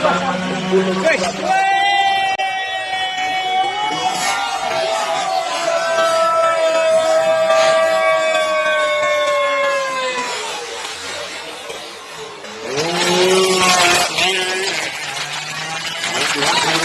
Fresh. Wow.